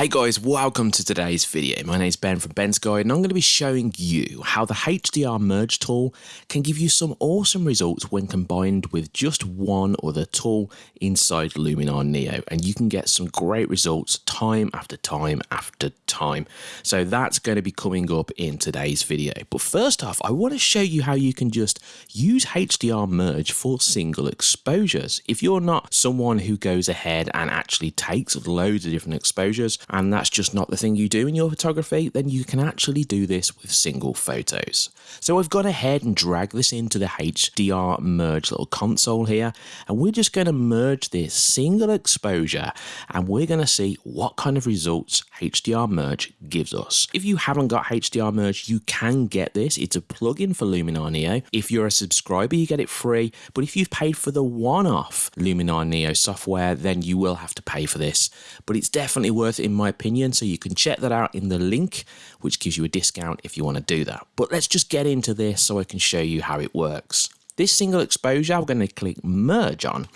Hey guys, welcome to today's video. My name is Ben from Ben's Guide and I'm going to be showing you how the HDR merge tool can give you some awesome results when combined with just one other tool inside Luminar Neo and you can get some great results time after time after time. So that's going to be coming up in today's video. But first off, I want to show you how you can just use HDR merge for single exposures. If you're not someone who goes ahead and actually takes loads of different exposures, and that's just not the thing you do in your photography, then you can actually do this with single photos. So I've gone ahead and dragged this into the HDR merge little console here, and we're just going to merge this single exposure, and we're going to see what kind of results HDR merge gives us. If you haven't got HDR merge, you can get this. It's a plugin for Luminar Neo. If you're a subscriber, you get it free, but if you've paid for the one-off Luminar Neo software, then you will have to pay for this. But it's definitely worth it in my opinion. So you can check that out in the link, which gives you a discount if you want to do that. But let's just get into this so I can show you how it works. This single exposure, I'm going to click merge on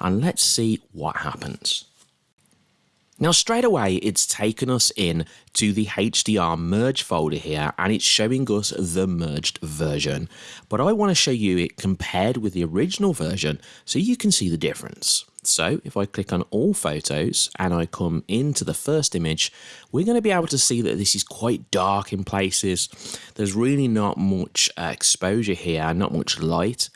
and let's see what happens. Now straight away it's taken us in to the HDR merge folder here and it's showing us the merged version but I want to show you it compared with the original version so you can see the difference. So if I click on all photos and I come into the first image, we're going to be able to see that this is quite dark in places. There's really not much uh, exposure here, not much light.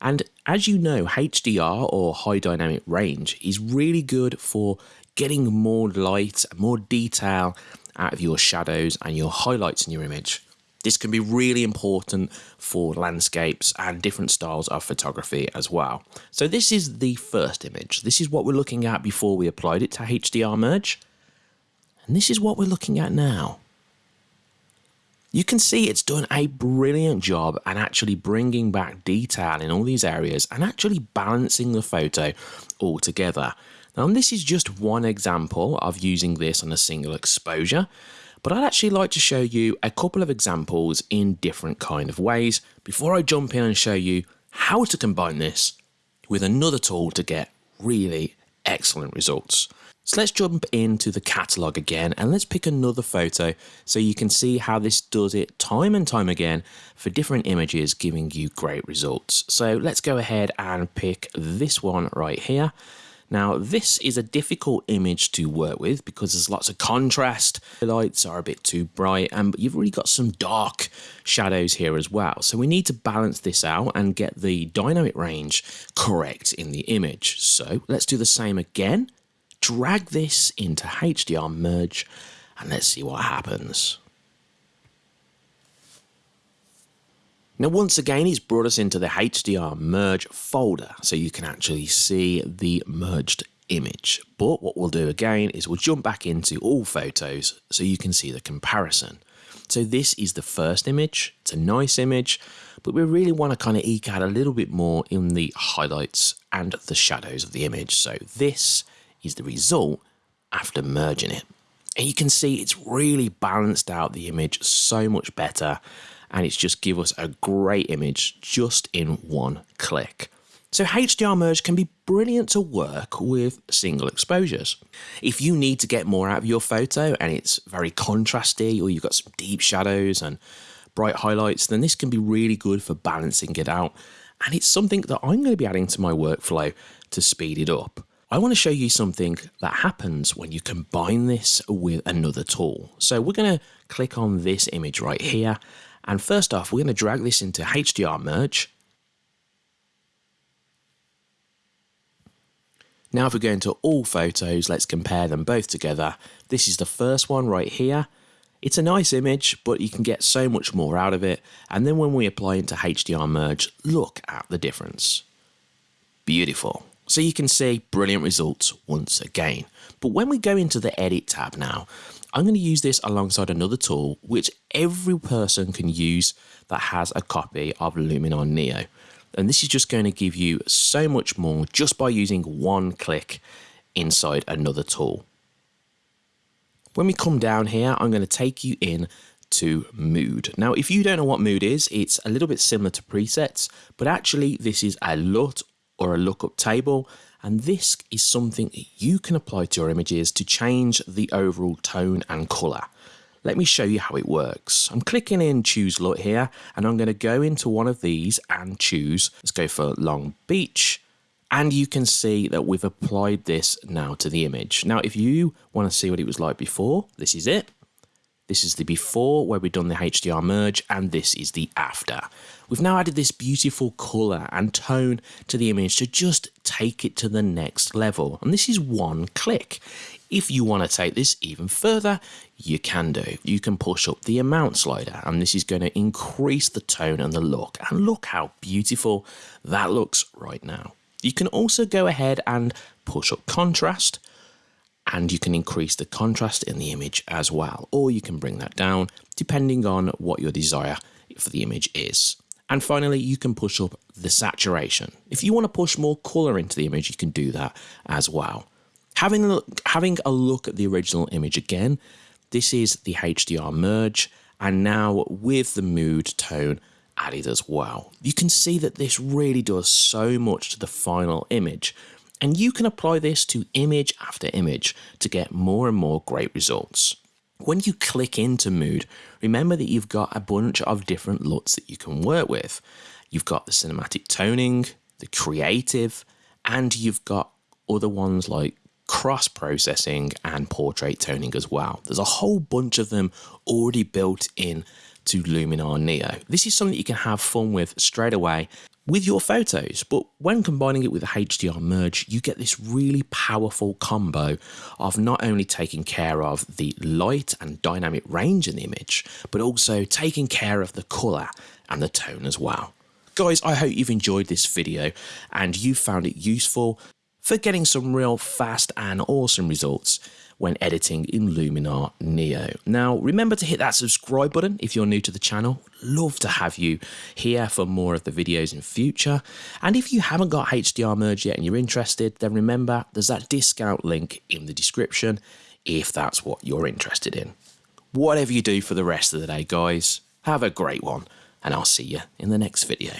And as you know, HDR or high dynamic range is really good for getting more light, more detail out of your shadows and your highlights in your image. This can be really important for landscapes and different styles of photography as well. So this is the first image. This is what we're looking at before we applied it to HDR Merge. And this is what we're looking at now. You can see it's done a brilliant job and actually bringing back detail in all these areas and actually balancing the photo all together. Now this is just one example of using this on a single exposure but I'd actually like to show you a couple of examples in different kind of ways before I jump in and show you how to combine this with another tool to get really excellent results. So let's jump into the catalog again and let's pick another photo so you can see how this does it time and time again for different images giving you great results. So let's go ahead and pick this one right here. Now, this is a difficult image to work with because there's lots of contrast. The lights are a bit too bright, and you've really got some dark shadows here as well. So we need to balance this out and get the dynamic range correct in the image. So let's do the same again. Drag this into HDR merge, and let's see what happens. Now once again he's brought us into the HDR merge folder so you can actually see the merged image. But what we'll do again is we'll jump back into all photos so you can see the comparison. So this is the first image, it's a nice image, but we really want to kind of eke out a little bit more in the highlights and the shadows of the image. So this is the result after merging it. And you can see it's really balanced out the image so much better and it's just give us a great image just in one click. So HDR merge can be brilliant to work with single exposures. If you need to get more out of your photo and it's very contrasty or you've got some deep shadows and bright highlights, then this can be really good for balancing it out. And it's something that I'm going to be adding to my workflow to speed it up. I want to show you something that happens when you combine this with another tool. So we're going to click on this image right here and first off, we're going to drag this into HDR merge. Now if we go into all photos, let's compare them both together. This is the first one right here. It's a nice image, but you can get so much more out of it. And then when we apply into HDR merge, look at the difference. Beautiful. So you can see brilliant results once again. But when we go into the edit tab now, I'm going to use this alongside another tool which every person can use that has a copy of Luminar Neo. And this is just going to give you so much more just by using one click inside another tool. When we come down here, I'm going to take you in to mood. Now, if you don't know what mood is, it's a little bit similar to presets, but actually this is a LUT or a lookup table and this is something that you can apply to your images to change the overall tone and colour. Let me show you how it works. I'm clicking in choose look here and I'm going to go into one of these and choose, let's go for Long Beach. And you can see that we've applied this now to the image. Now, if you want to see what it was like before, this is it. This is the before where we've done the HDR merge and this is the after. We've now added this beautiful colour and tone to the image to just take it to the next level. And this is one click. If you want to take this even further, you can do. You can push up the amount slider and this is going to increase the tone and the look. And look how beautiful that looks right now. You can also go ahead and push up contrast and you can increase the contrast in the image as well. Or you can bring that down depending on what your desire for the image is. And finally, you can push up the saturation. If you want to push more color into the image, you can do that as well. Having a look, having a look at the original image again, this is the HDR merge, and now with the mood tone added as well. You can see that this really does so much to the final image, and you can apply this to image after image to get more and more great results. When you click into mood, remember that you've got a bunch of different LUTs that you can work with. You've got the cinematic toning, the creative, and you've got other ones like cross processing and portrait toning as well. There's a whole bunch of them already built in to Luminar Neo. This is something you can have fun with straight away with your photos, but when combining it with a HDR merge, you get this really powerful combo of not only taking care of the light and dynamic range in the image, but also taking care of the color and the tone as well. Guys, I hope you've enjoyed this video and you found it useful for getting some real fast and awesome results when editing in Luminar Neo. Now, remember to hit that subscribe button if you're new to the channel. Love to have you here for more of the videos in future. And if you haven't got HDR Merge yet and you're interested, then remember there's that discount link in the description if that's what you're interested in. Whatever you do for the rest of the day, guys, have a great one, and I'll see you in the next video.